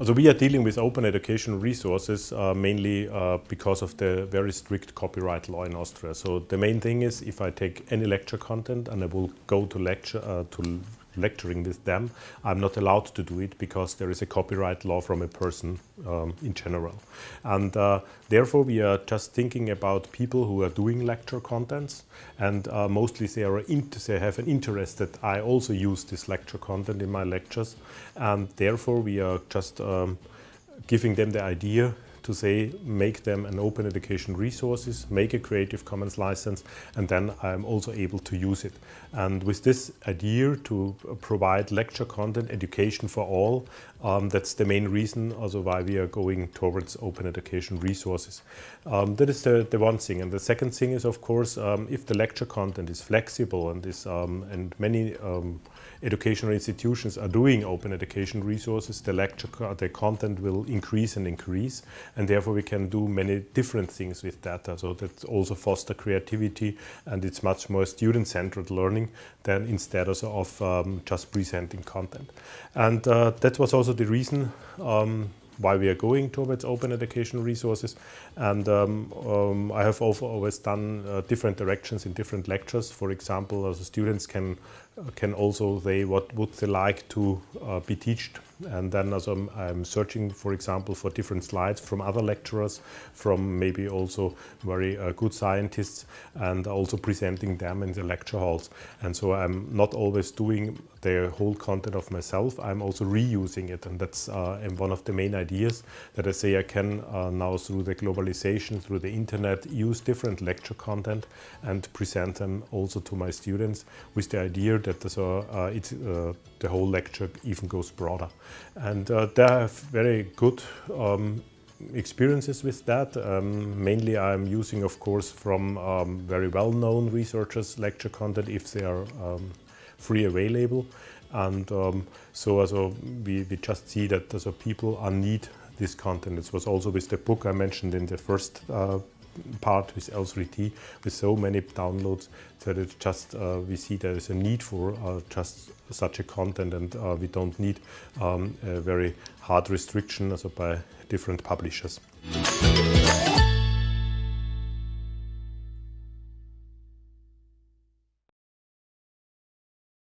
So we are dealing with open education resources uh, mainly uh, because of the very strict copyright law in Austria. So the main thing is if I take any lecture content and I will go to lecture uh, to lecturing with them, I'm not allowed to do it because there is a copyright law from a person um, in general. And uh, therefore we are just thinking about people who are doing lecture contents and uh, mostly they, are they have an interest that I also use this lecture content in my lectures and therefore we are just um, giving them the idea to say make them an open education resources, make a Creative Commons license, and then I'm also able to use it. And with this idea to provide lecture content, education for all, um, that's the main reason also why we are going towards open education resources. Um, that is the, the one thing. And the second thing is, of course, um, if the lecture content is flexible and, is, um, and many um, educational institutions are doing open education resources, the lecture, the content will increase and increase, and therefore we can do many different things with data. So that also foster creativity, and it's much more student-centered learning than instead of um, just presenting content. And uh, that was also the reason um, why we are going towards open educational resources. And um, um, I have always done uh, different directions in different lectures. For example, as students can can also say what would they like to uh, be taught and then as I'm, I'm, searching for example for different slides from other lecturers from maybe also very uh, good scientists and also presenting them in the lecture halls. And so I'm not always doing the whole content of myself. I'm also reusing it. And that's uh, one of the main ideas that I say I can uh, now through the globalization through the internet use different lecture content and present them also to my students with the idea that so, uh, it, uh, the whole lecture even goes broader. And uh, they have very good um, experiences with that. Um, mainly I'm using, of course, from um, very well-known researchers lecture content if they are um, free available. And um, so also we, we just see that also people are need this content. This was also with the book I mentioned in the first uh, part with L3T with so many downloads that just uh, we see there is a need for uh, just such a content and uh, we don't need um, a very hard restriction also by different publishers.